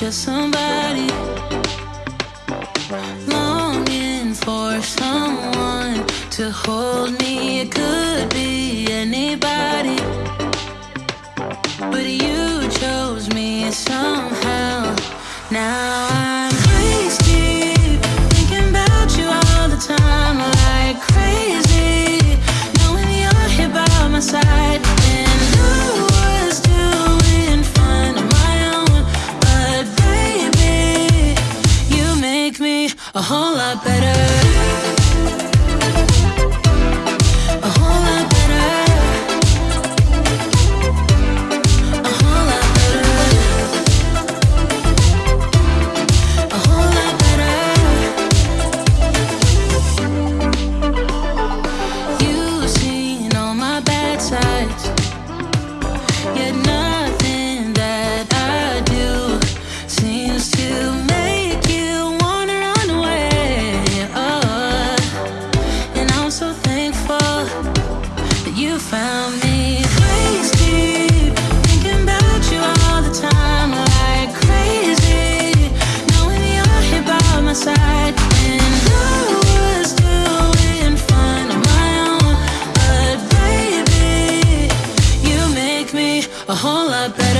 just somebody longing for someone to hold me. It could be. all up better. found me. Please thinking about you all the time, like crazy. Knowing you're here by my side. A whole lot better